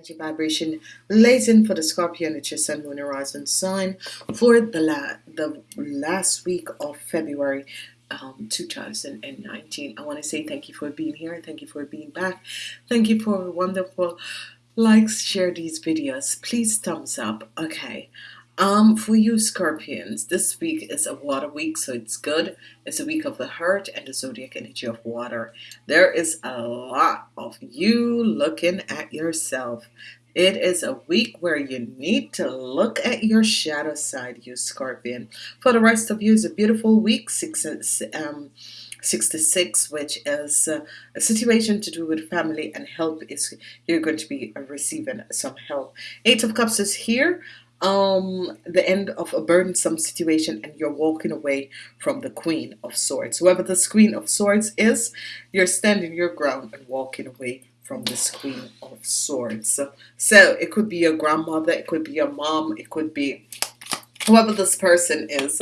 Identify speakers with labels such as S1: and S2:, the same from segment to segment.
S1: energy vibration relating for the Scorpion, it's your Sun, Moon, Horizon sign for the, la the last week of February um, 2019. I want to say thank you for being here. Thank you for being back. Thank you for wonderful likes. Share these videos. Please thumbs up. Okay. Um, for you Scorpions, this week is a water week, so it's good. It's a week of the heart and the zodiac energy of water. There is a lot of you looking at yourself. It is a week where you need to look at your shadow side, you Scorpion. For the rest of you, it's a beautiful week. Six, um, 66 which is uh, a situation to do with family and help is you're going to be receiving some help eight of cups is here um the end of a burdensome situation and you're walking away from the queen of swords whoever this queen of swords is you're standing your ground and walking away from this queen of swords so, so it could be your grandmother it could be your mom it could be whoever this person is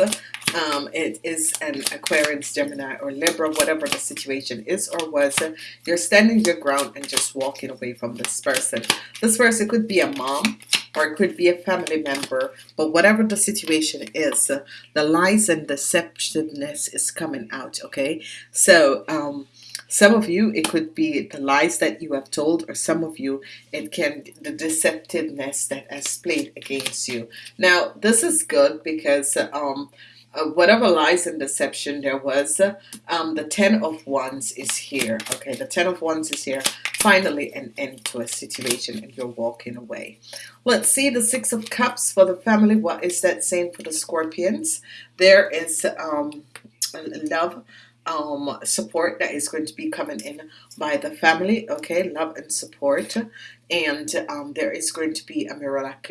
S1: um, it is an Aquarius, Gemini, or Libra, whatever the situation is or was, you're standing your ground and just walking away from this person. This person could be a mom, or it could be a family member but whatever the situation is the lies and deceptiveness is coming out okay? So um, some of you it could be the lies that you have told or some of you it can the deceptiveness that has played against you. Now this is good because um, uh, whatever lies and deception there was um, the ten of wands is here. Okay the ten of wands is here. Finally an end to a situation and you're walking away. Let's see the six of cups for the family. What is that saying for the scorpions? There is um, love um, support that is going to be coming in by the family. Okay love and support and um, there is going to be a mirac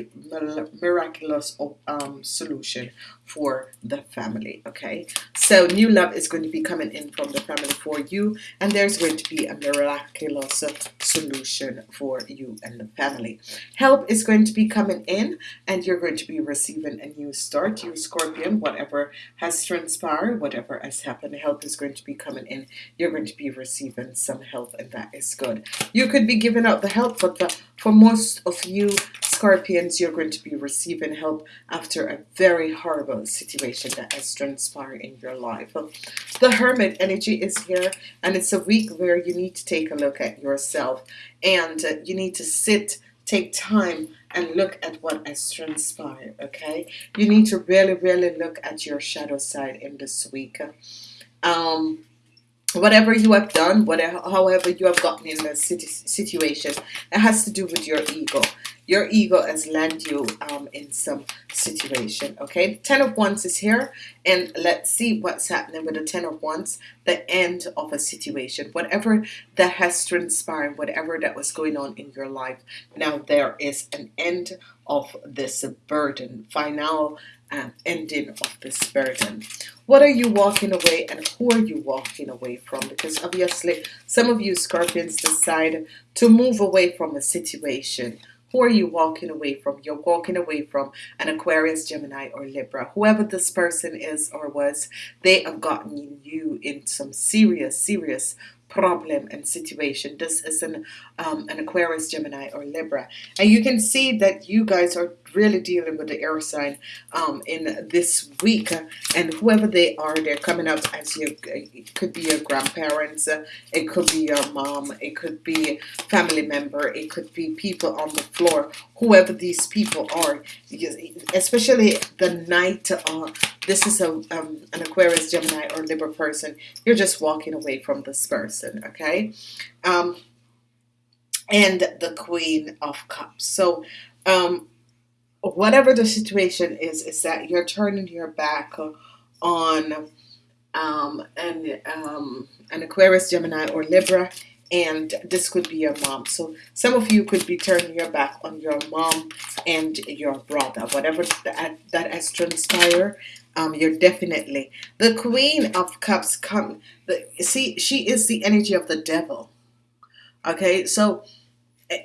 S1: miraculous um, solution for the family okay? So new love is going to be coming in from the family for you and there's going to be a miraculous solution for you and the family. Help is going to be coming in and you're going to be receiving a new start you Scorpion whatever has transpired whatever has happened help is going to be coming in. You're going to be receiving some help and that is good. You could be giving out the help but the for most of you Scorpions, you're going to be receiving help after a very horrible situation that has transpired in your life. The Hermit energy is here, and it's a week where you need to take a look at yourself, and you need to sit, take time, and look at what has transpired, okay? You need to really, really look at your shadow side in this week. Um, whatever you have done whatever however you have gotten in the situation it has to do with your ego. Your ego has landed you um, in some situation okay? Ten of wands is here and let's see what's happening with the ten of wands the end of a situation. Whatever that has transpired whatever that was going on in your life now there is an end of this burden. Final um, ending of this burden. What are you walking away and who are you walking away from? Because obviously some of you Scorpions decide to move away from a situation. Who are you walking away from? You're walking away from an Aquarius Gemini or Libra. Whoever this person is or was they have gotten you in some serious serious problem and situation. This is an um, an Aquarius Gemini or Libra. And you can see that you guys are really dealing with the air sign um, in this week. And whoever they are they're coming up as you it could be your grandparents it could be your mom it could be family member it could be people on the floor. Whoever these people are especially the night uh, this is a um, an Aquarius Gemini or Libra person you're just walking away from this person okay? Um, and the Queen of Cups. So um, whatever the situation is, is that you're turning your back on um, an, um, an Aquarius, Gemini, or Libra, and this could be your mom. So some of you could be turning your back on your mom and your brother, whatever that, that has transpired. Um, you're definitely the Queen of Cups. Come, the, see, she is the energy of the devil. Okay, so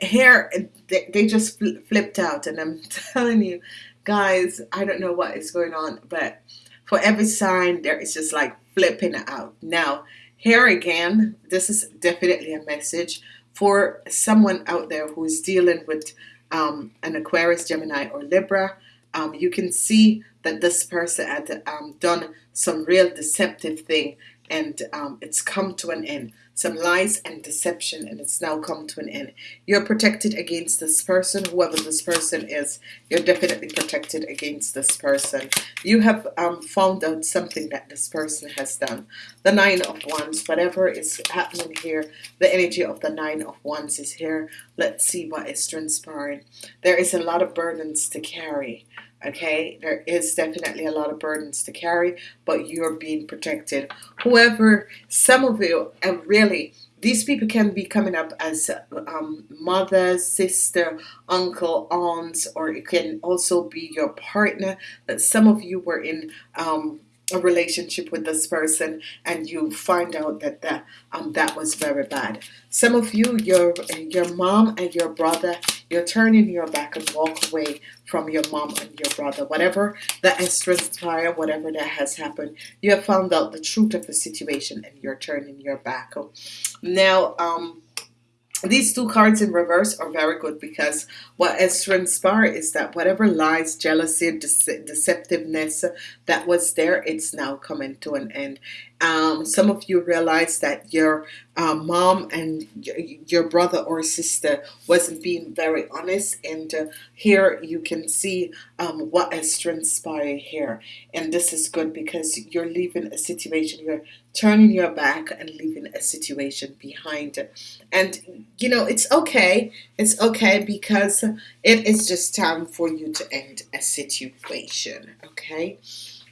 S1: here they, they just flipped out and I'm telling you guys I don't know what is going on but for every sign there is just like flipping out. Now here again this is definitely a message for someone out there who is dealing with um, an Aquarius, Gemini, or Libra, um, you can see that this person had um, done some real deceptive thing and um, it's come to an end some lies and deception and it's now come to an end. You're protected against this person whoever this person is. You're definitely protected against this person. You have um, found out something that this person has done. The nine of wands whatever is happening here the energy of the nine of wands is here. Let's see what is transpiring. There is a lot of burdens to carry okay there is definitely a lot of burdens to carry but you're being protected. Whoever some of you and really these people can be coming up as um, mother sister uncle aunts or it can also be your partner that some of you were in um, a relationship with this person and you find out that that um that was very bad. Some of you your your mom and your brother you're turning your back and walk away from your mom and your brother. Whatever that has transpired whatever that has happened you have found out the truth of the situation and you're turning your back. Now um these two cards in reverse are very good because what has transpired is that whatever lies, jealousy, dece deceptiveness that was there, it's now coming to an end. Um, some of you realize that your uh, mom and your brother or sister wasn't being very honest and uh, here you can see um, what has transpired here. And this is good because you're leaving a situation you're turning your back and leaving a situation behind. And you know it's okay it's okay because it is just time for you to end a situation okay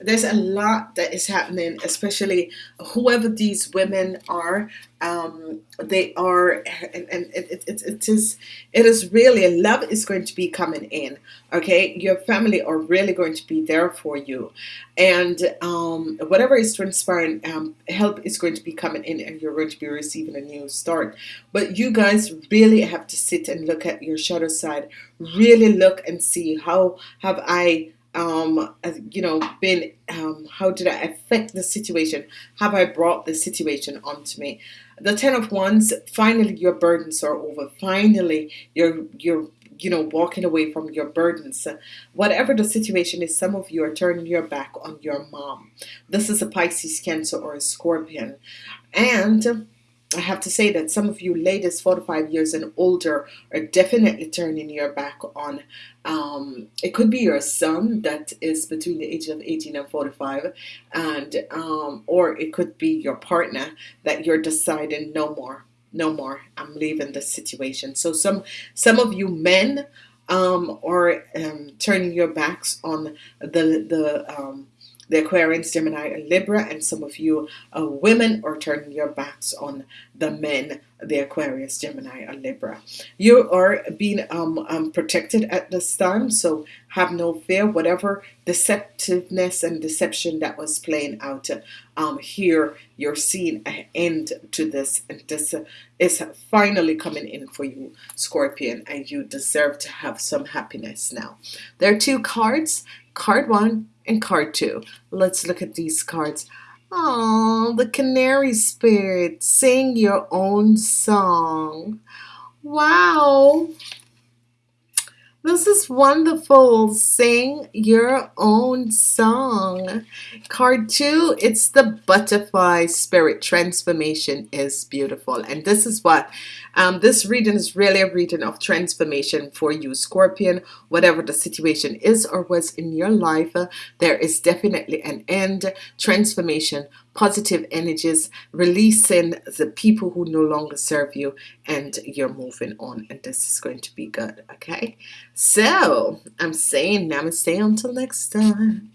S1: there's a lot that is happening especially whoever these women are um, they are and, and it, it, it is it is really love is going to be coming in okay? Your family are really going to be there for you. And um, whatever is transpiring um, help is going to be coming in and you're going to be receiving a new start. But you guys really have to sit and look at your shadow side. Really look and see how have I um, you know, been, um, how did I affect the situation? Have I brought the situation onto me? The Ten of Wands, finally your burdens are over. Finally, you're, you're, you know, walking away from your burdens. Whatever the situation is, some of you are turning your back on your mom. This is a Pisces, Cancer, or a Scorpion. And I have to say that some of you ladies 45 years and older are definitely turning your back on um, it could be your son that is between the age of 18 and 45 and um, or it could be your partner that you're deciding no more no more I'm leaving this situation. So some some of you men um, are um, turning your backs on the the um, the Aquarians, Gemini, and Libra, and some of you women are turning your backs on the men, the Aquarius, Gemini, or Libra. You are being um, um, protected at this time, so have no fear. Whatever deceptiveness and deception that was playing out um, here, you're seeing an end to this, and this is finally coming in for you, Scorpion, and you deserve to have some happiness now. There are two cards. Card one and card two. Let's look at these cards. Oh, the canary spirit. Sing your own song. Wow. This is wonderful. Sing your own song. Card two, it's the butterfly spirit transformation is beautiful. And this is what um, this reading is really a reading of transformation for you, Scorpion. Whatever the situation is or was in your life, uh, there is definitely an end. Transformation, positive energies, releasing the people who no longer serve you, and you're moving on. And this is going to be good, okay? So, I'm saying namaste until next time.